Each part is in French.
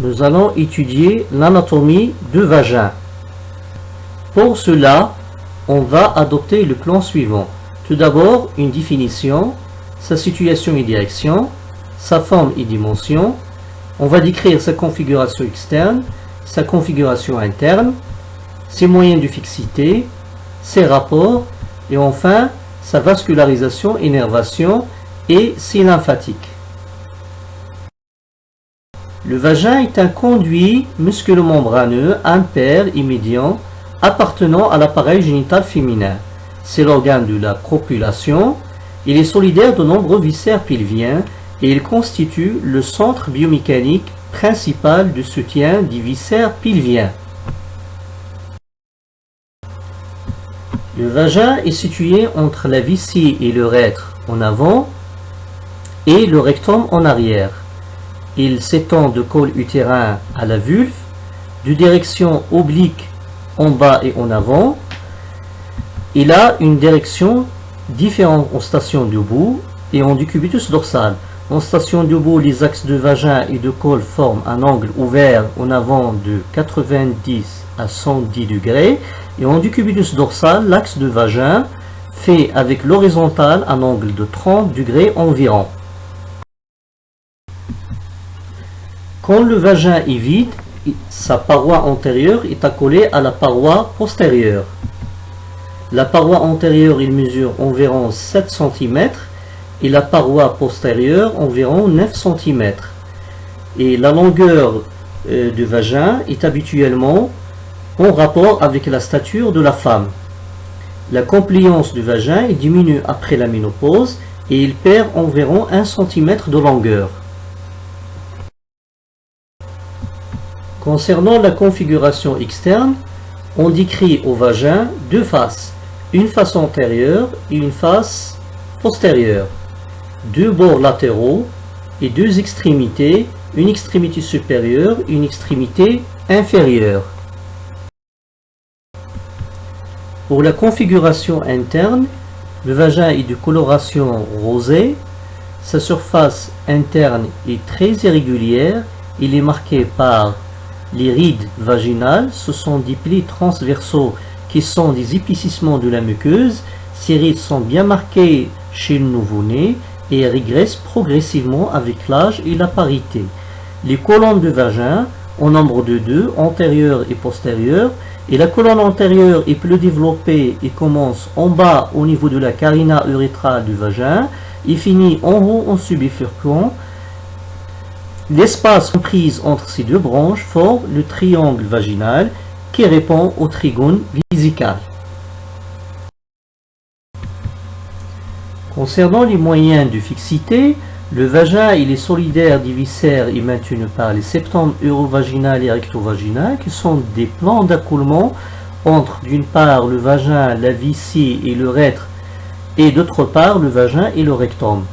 nous allons étudier l'anatomie du vagin. Pour cela, on va adopter le plan suivant. Tout d'abord, une définition, sa situation et direction, sa forme et dimension. On va décrire sa configuration externe, sa configuration interne, ses moyens de fixité, ses rapports, et enfin, sa vascularisation, énervation et ses lymphatiques. Le vagin est un conduit musculomembraneux impair et appartenant à l'appareil génital féminin. C'est l'organe de la copulation. Il est solidaire de nombreux viscères pelviens et il constitue le centre biomécanique principal de soutien des viscères pelviens. Le vagin est situé entre la vessie et le l'urètre en avant et le rectum en arrière. Il s'étend de col utérin à la vulve, de direction oblique en bas et en avant. Il a une direction différente en station debout et en décubitus dorsal. En station debout, les axes de vagin et de col forment un angle ouvert en avant de 90 à 110 degrés. Et en décubitus dorsal, l'axe de vagin fait avec l'horizontale un angle de 30 degrés environ. Quand le vagin est vide, sa paroi antérieure est accolée à la paroi postérieure. La paroi antérieure mesure environ 7 cm et la paroi postérieure environ 9 cm. Et la longueur euh, du vagin est habituellement en rapport avec la stature de la femme. La compliance du vagin diminue après la ménopause et il perd environ 1 cm de longueur. Concernant la configuration externe, on décrit au vagin deux faces, une face antérieure et une face postérieure, deux bords latéraux et deux extrémités, une extrémité supérieure et une extrémité inférieure. Pour la configuration interne, le vagin est de coloration rosée, sa surface interne est très irrégulière, il est marqué par les rides vaginales, ce sont des plis transversaux qui sont des épaississements de la muqueuse. Ces rides sont bien marquées chez le nouveau-né et régressent progressivement avec l'âge et la parité. Les colonnes de vagin, au nombre de deux, antérieures et postérieures, et la colonne antérieure est plus développée et commence en bas au niveau de la carina urétrale du vagin et finit en haut en subifurquant L'espace compris entre ces deux branches forme le triangle vaginal qui répond au trigone visical. Concernant les moyens de fixité, le vagin il est solidaire des viscères et maintenu par les septums urovaginal et rectovaginal qui sont des plans d'accoulement entre d'une part le vagin, la vessie et le l'urètre et d'autre part le vagin et le rectum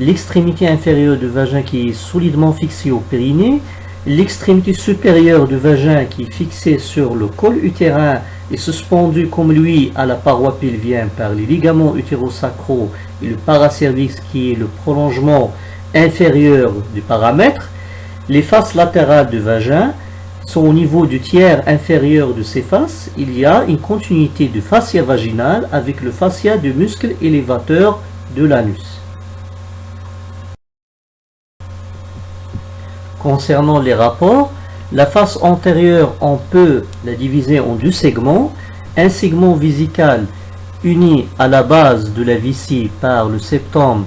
l'extrémité inférieure du vagin qui est solidement fixée au périnée, l'extrémité supérieure du vagin qui est fixée sur le col utérin et suspendue comme lui à la paroi pelvienne par les ligaments utérosacraux et le paracervix qui est le prolongement inférieur du paramètre, les faces latérales du vagin sont au niveau du tiers inférieur de ces faces. Il y a une continuité de fascia vaginale avec le fascia du muscle élévateur de l'anus. Concernant les rapports, la face antérieure, on peut la diviser en deux segments. Un segment visical uni à la base de la vessie par le septum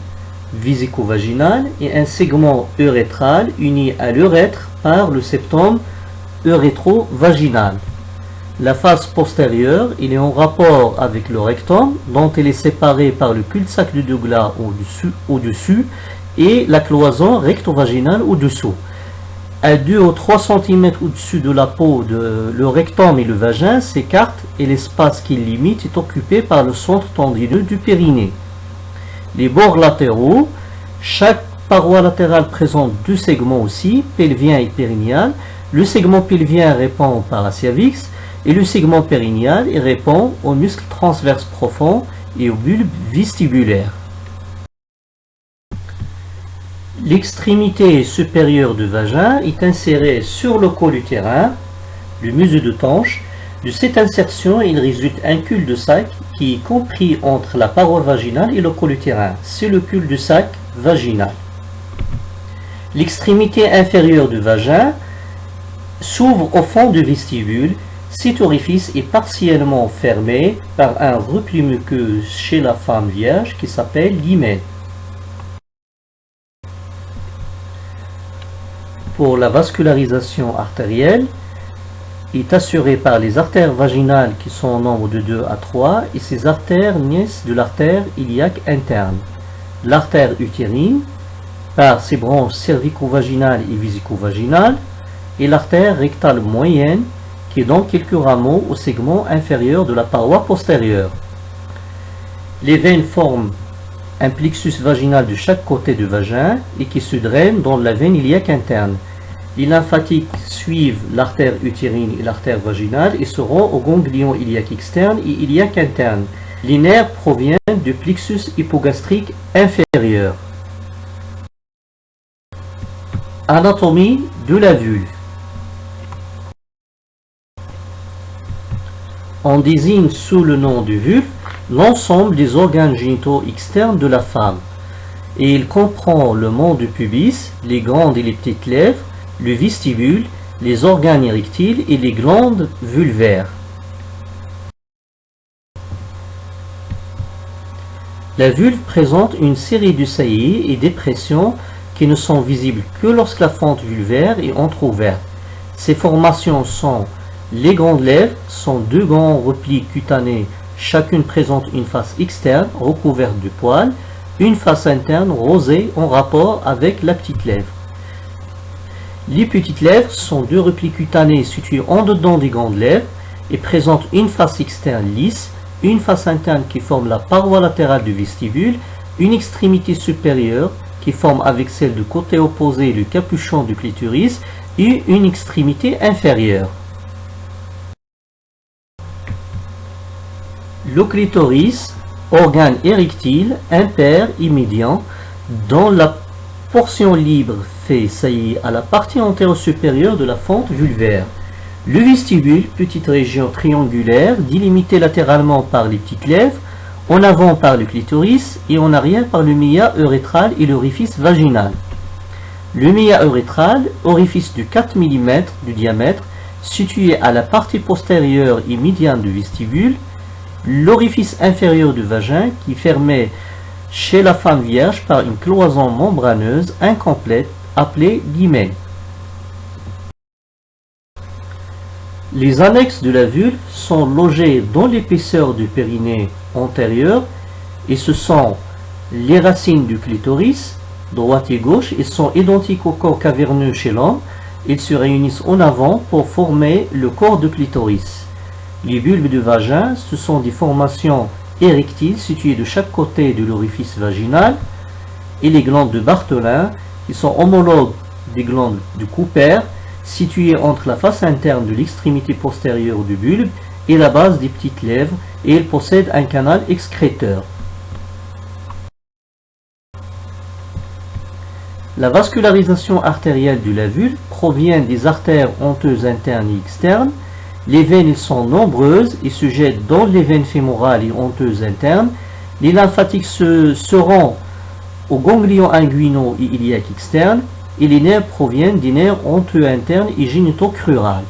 visico-vaginal et un segment urétral uni à l'urètre par le septum urétro-vaginal. La face postérieure, il est en rapport avec le rectum, dont elle est séparée par le cul-de-sac de Douglas au-dessus au -dessus, et la cloison recto-vaginale au-dessous à 2 ou 3 cm au-dessus de la peau, le rectum et le vagin s'écartent et l'espace qui limite est occupé par le centre tendineux du périnée. Les bords latéraux, chaque paroi latérale présente deux segments aussi, pelvien et périnéal. Le segment pelvien répond au paracervix et le segment périnéal répond aux muscles transverses profonds et aux bulbes vestibulaires. L'extrémité supérieure du vagin est insérée sur le col utérin, le musée de tanche. De cette insertion, il résulte un cul-de-sac qui est compris entre la paroi vaginale et le col utérin. C'est le cul-de-sac vaginal. L'extrémité inférieure du vagin s'ouvre au fond du vestibule. Cet orifice est partiellement fermé par un repli muqueux chez la femme vierge qui s'appelle l'hymen. Pour la vascularisation artérielle, est assurée par les artères vaginales qui sont au nombre de 2 à 3 et ces artères naissent de l'artère iliaque interne. L'artère utérine, par ses branches cervico-vaginales et visico-vaginales, et l'artère rectale moyenne, qui est dans quelques rameaux au segment inférieur de la paroi postérieure. Les veines forment un plexus vaginal de chaque côté du vagin et qui se draine dans la veine iliaque interne. Les lymphatiques suivent l'artère utérine et l'artère vaginale et seront au ganglion iliaque externe et iliaque interne. Les nerfs proviennent du plexus hypogastrique inférieur. Anatomie de la vulve. On désigne sous le nom de vulve l'ensemble des organes génitaux externes de la femme. Et il comprend le mont du pubis, les grandes et les petites lèvres, le vestibule, les organes érectiles et les glandes vulvaires. La vulve présente une série de saillies et dépressions qui ne sont visibles que lorsque la fente vulvaire est entrouverte. Ces formations sont les grandes lèvres, sont deux grands replis cutanés, chacune présente une face externe recouverte de poils, une face interne rosée en rapport avec la petite lèvre. Les petites lèvres sont deux replis cutanés situés en dedans des grandes lèvres et présentent une face externe lisse, une face interne qui forme la paroi latérale du vestibule, une extrémité supérieure qui forme avec celle du côté opposé le capuchon du clitoris et une extrémité inférieure. Le clitoris, organe érectile, impair immédiat, dont la portion libre fait saillir à la partie antérieure de la fente vulvaire. Le vestibule, petite région triangulaire, délimitée latéralement par les petites lèvres, en avant par le clitoris et en arrière par le méa urétral et l'orifice vaginal. Le méa urétral, orifice de 4 mm de diamètre, situé à la partie postérieure et médiane du vestibule, l'orifice inférieur du vagin qui fermait chez la femme vierge par une cloison membraneuse incomplète appelée l'hymen. Les annexes de la vulve sont logées dans l'épaisseur du périnée antérieur et ce sont les racines du clitoris, droite et gauche, et sont identiques au corps caverneux chez l'homme. Ils se réunissent en avant pour former le corps du clitoris. Les bulbes du vagin, ce sont des formations érectiles situées de chaque côté de l'orifice vaginal et les glandes de Bartholin qui sont homologues des glandes du Cooper situées entre la face interne de l'extrémité postérieure du bulbe et la base des petites lèvres et elles possèdent un canal excréteur. La vascularisation artérielle de la vulve provient des artères honteuses internes et externes les veines sont nombreuses et se jettent dans les veines fémorales et honteuses internes. Les lymphatiques se, seront aux ganglions inguinaux et iliaques externes et les nerfs proviennent des nerfs honteux internes et génitaux crurales.